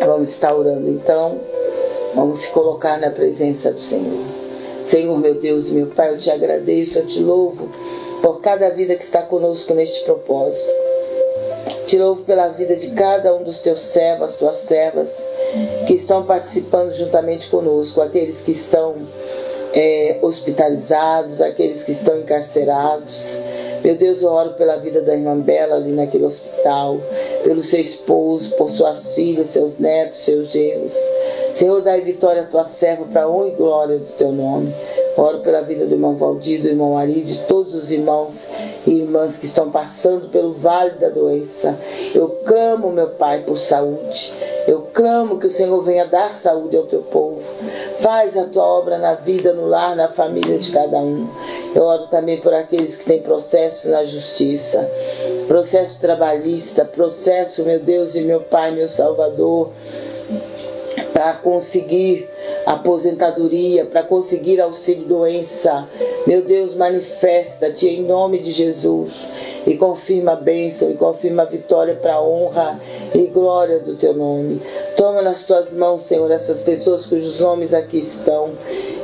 Vamos estar orando então. Vamos se colocar na presença do Senhor. Senhor, meu Deus e meu Pai, eu te agradeço, eu te louvo por cada vida que está conosco neste propósito. Te louvo pela vida de cada um dos teus servos, tuas servas, que estão participando juntamente conosco, aqueles que estão é, hospitalizados, aqueles que estão encarcerados. Meu Deus, eu oro pela vida da irmã Bela ali naquele hospital, pelo seu esposo, por suas filhas, seus netos, seus genros. Senhor, dai vitória à tua serva para honra e glória do teu nome. Oro pela vida do irmão Valdir, do irmão Ari, de todos os irmãos e irmãs que estão passando pelo vale da doença. Eu clamo, meu Pai, por saúde. Eu clamo que o Senhor venha dar saúde ao teu povo. Faz a tua obra na vida, no lar, na família de cada um. Eu oro também por aqueles que têm processo na justiça, processo trabalhista, processo, meu Deus e meu Pai, meu Salvador, para conseguir aposentadoria, para conseguir auxílio doença. Meu Deus, manifesta-te em nome de Jesus e confirma a bênção e confirma a vitória para a honra e glória do teu nome. Toma nas tuas mãos, Senhor, essas pessoas cujos nomes aqui estão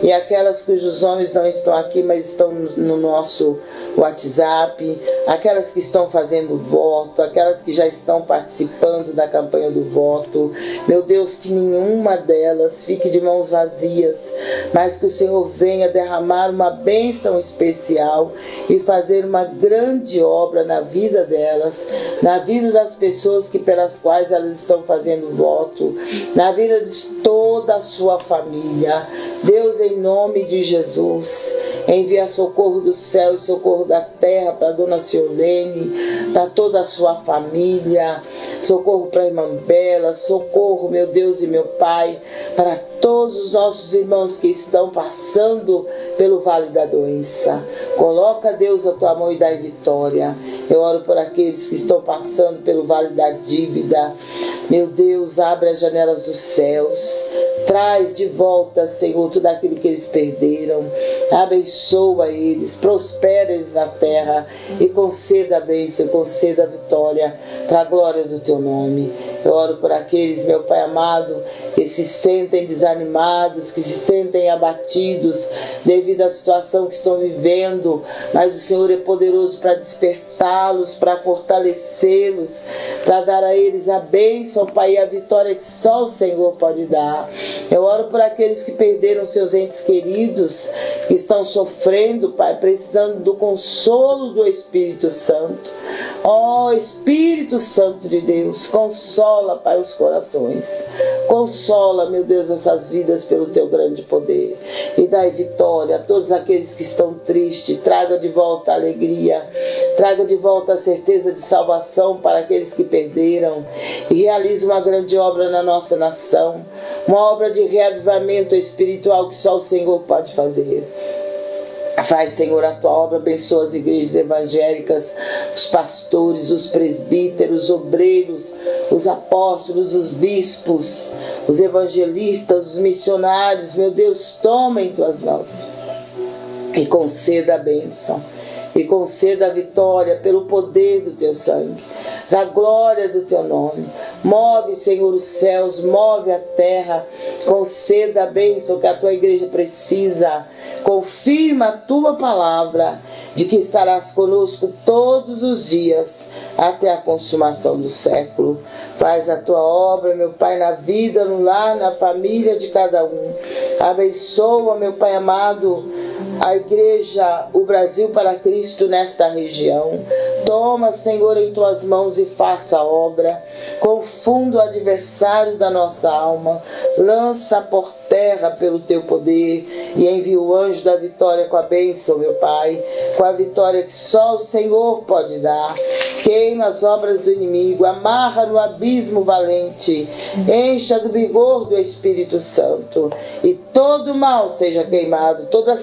e aquelas cujos nomes não estão aqui, mas estão no nosso WhatsApp, aquelas que estão fazendo voto, aquelas que já estão participando da campanha do voto. Meu Deus, que nenhuma delas fique de mãos vazias, mas que o Senhor venha derramar uma bênção especial e fazer uma grande obra na vida delas, na vida das pessoas que pelas quais elas estão fazendo voto, na vida de toda a sua família. Deus, em nome de Jesus, envia socorro do céu e socorro da terra para Dona Ciolene, para toda a sua família, socorro para a irmã Bela, socorro, meu Deus e meu Pai, para todos os nossos irmãos que estão passando pelo vale da doença. Coloca, Deus, a tua mão e dá vitória. Eu oro por aqueles que estão passando pelo vale da dívida. Meu Deus, abre as janelas dos céus. Traz de volta, Senhor, tudo aquilo que eles perderam. Abençoa eles, prospera eles na terra e conceda a bênção, conceda a vitória para a glória do teu nome. Eu oro por aqueles, meu Pai amado, que se sentem desanimados, que se sentem abatidos devido à situação que estão vivendo, mas o Senhor é poderoso para despertá-los, para fortalecê-los, para dar a eles a bênção, Pai, e a vitória que só o Senhor pode dar. Eu oro por aqueles que perderam seus entes queridos, que estão sofrendo, Pai, precisando do consolo do Espírito Santo. Ó oh, Espírito Santo de Deus, consola Consola, Pai, os corações. Consola, meu Deus, essas vidas pelo teu grande poder. E dai vitória a todos aqueles que estão tristes. Traga de volta a alegria. Traga de volta a certeza de salvação para aqueles que perderam. E realize uma grande obra na nossa nação. Uma obra de reavivamento espiritual que só o Senhor pode fazer. Faz, Senhor, a tua obra, abençoa as igrejas evangélicas, os pastores, os presbíteros, os obreiros, os apóstolos, os bispos, os evangelistas, os missionários. Meu Deus, toma em tuas mãos e conceda a bênção e conceda a vitória pelo poder do teu sangue, da glória do teu nome. Move, Senhor, os céus, move a terra, conceda a bênção que a tua igreja precisa. Confirma a tua palavra de que estarás conosco todos os dias até a consumação do século. Faz a tua obra, meu Pai, na vida, no lar, na família de cada um. Abençoa, meu Pai amado, a igreja, o Brasil para Cristo nesta região. Toma, Senhor, em tuas mãos e faça a obra. Confunda o adversário da nossa alma. Lança por terra pelo teu poder e envia o anjo da vitória com a bênção, meu Pai, com a vitória que só o Senhor pode dar. Queima as obras do inimigo, amarra no abismo valente, encha do vigor do Espírito Santo e todo mal seja queimado, toda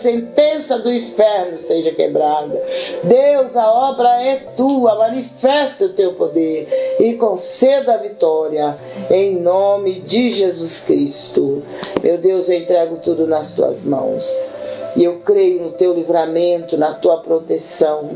sentença do inferno seja quebrada. Deus, a obra é tua, manifesta o teu poder e conceda a vitória em nome de Jesus Cristo. Meu Deus, eu entrego tudo nas tuas mãos. E eu creio no teu livramento, na tua proteção.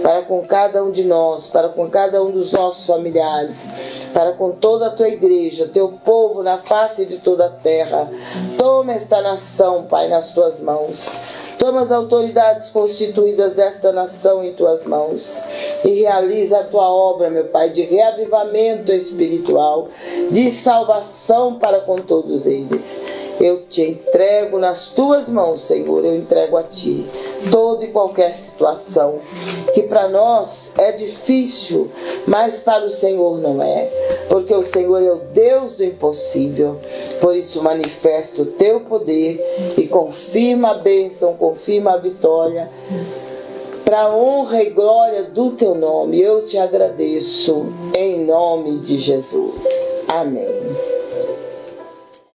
para com cada um de nós, para com cada um dos nossos familiares, para com toda a tua igreja, teu povo na face de toda a terra. Toma esta nação, Pai, nas tuas mãos. Toma as autoridades constituídas desta nação em tuas mãos e realiza a tua obra, meu Pai, de reavivamento espiritual, de salvação para com todos eles. Eu te entrego nas tuas mãos, Senhor, eu entrego a ti toda e qualquer situação que para nós é difícil, mas para o Senhor não é, porque o Senhor é o Deus do impossível. Por isso manifesta o teu poder e confirma a bênção, confirma a vitória para a honra e glória do teu nome. Eu te agradeço em nome de Jesus. Amém.